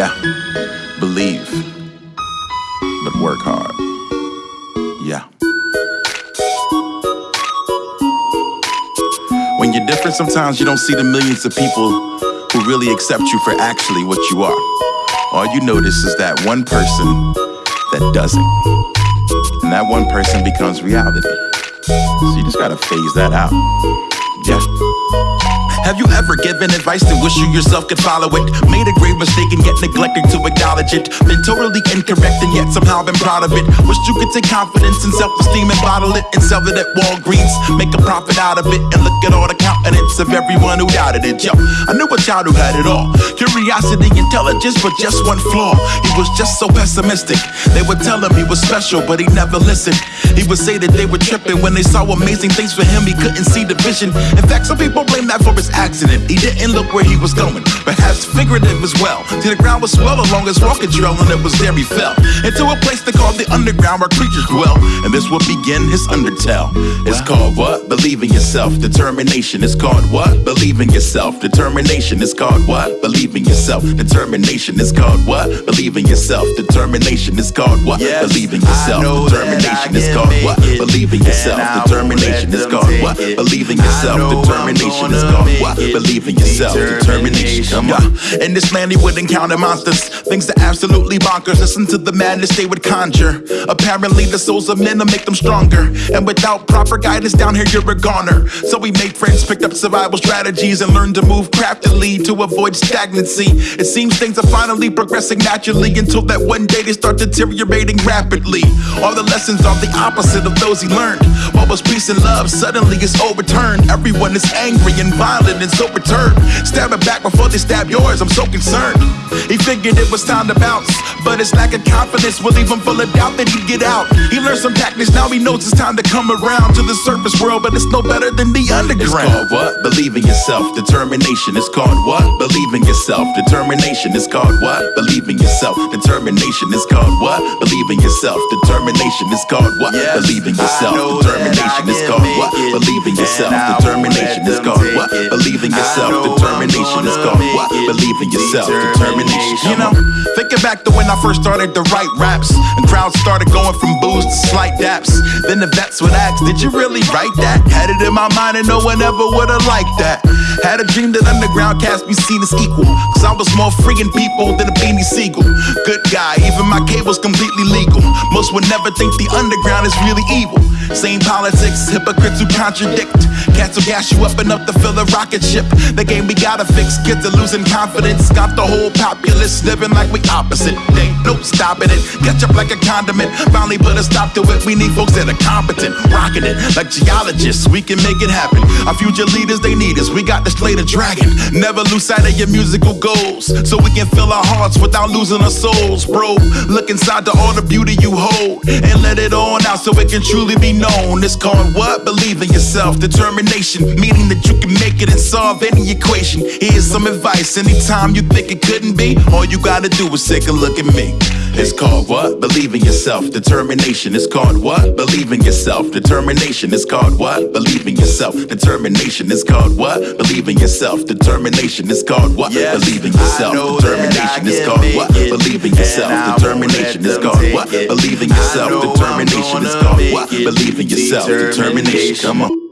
Yeah, believe, but work hard. Yeah. When you're different, sometimes you don't see the millions of people who really accept you for actually what you are. All you notice is that one person that doesn't. And that one person becomes reality. So you just gotta phase that out. Yeah. Have you ever given advice and wish you yourself could follow it? Made a grave mistake and yet neglecting to acknowledge it. Been totally incorrect and yet somehow been proud of it. Wish you could take confidence and self-esteem and bottle it and sell it at Walgreens. Make a profit out of it and look at all the countenance of everyone who doubted it. Yo, I knew a child who had it all. Curiosity, intelligence, but just one flaw. He was just so pessimistic. They would tell him he was special, but he never listened. He would say that they were tripping when they saw amazing things for him. He couldn't see the vision. In fact, some people blame that for his accident. He didn't look where he was going, perhaps figurative as well. See, the ground was swell along his walking trail, and it was there he fell into a place they called the underground where creatures dwell. And this will begin his undertale. It's called what? Believe in yourself. Determination. It's called what? Believe in yourself. Determination. It's called what? Believe in yourself. Determination. It's called what? Believe in yourself. Determination. It's called what? Yes, Believe in yourself. I know that Determination. I It's can called what? Believe in yourself. and I won't Determination. Let It's them called take what? Believe in yourself. Determination. Gonna called what? Believe in yourself. Determination. Come on. In this land, he would encounter monsters, things that absolutely bonkers. Listen to the madness they would conjure. Apparently, the souls of men will make them stronger. And without proper guidance down here, you're a goner. So we made friends, picked up survival strategies, and learned to move craftily to avoid stagnancy. It seems things are finally progressing naturally until that one day they start deteriorating rapidly. All the lessons are the opposite of those he learned. What was peace and love suddenly is overturned. Everyone is angry and violent and so perturbed. Stab it back before they stab yours, I'm so concerned. He figured it was time to bounce, but his lack of confidence will leave him full of doubt that he'd get out. He learned some tactics, now he knows it's time to come around to the surface world, but it's no better than the underground. It's called what? Believe in yourself. Determination. It's called what? Believe in yourself. Determination. It's called what? Believe in yourself. Determination. It's called what? Believe in yourself. Determination. It's called what? Yes, Believe in yourself. Determination. It's called Believe in yourself. and I won't Determination. is It's them called take what? Believe in yourself. Determination. is make what? Believe in yourself. Determination. You know, thinking back to when I first started to write raps, and crowds started going from boos to slight daps. Then the vets would ask, Did you really write that? Had it in my mind, and no one ever would have liked that. Had a dream that underground cast be seen as equal. Cause I was more freeing people than a Beanie Sigel. Good guy, cable's completely legal. Most would never think the underground is really evil. Same politics, hypocrites who contradict. Cats will gas you up enough to fill a rocket ship. The game we gotta fix, kids are losing confidence. Got the whole populace living like we opposite. They ain't no stopping it. Catch up like a condiment. Finally put a stop to it. We need folks that are competent, rocking it like geologists. We can make it happen. Our future leaders, they need us. We got to slay the dragon. Never lose sight of your musical goals, so we can fill our hearts without losing our souls, bro. Look inside to all the beauty you hold and let it on out so it can truly be known. It's called what? Believe in yourself. Determination, meaning that you can make it and solve any equation. Here's some advice. Anytime you think it couldn't be, all you gotta do is take a look at me. It's called what? Believe in yourself. Determination. It's called what? Believe in yourself. Determination. It's called what? Believe in yourself. Determination. It's called what? Believe in yourself. Determination. It's called what? Yes, Believe in yourself. Determination. It's called what? Believe in yourself. Determination. It's called what? Believe in yourself. Determination. It's called what? Believe in yourself. Determination. Come on.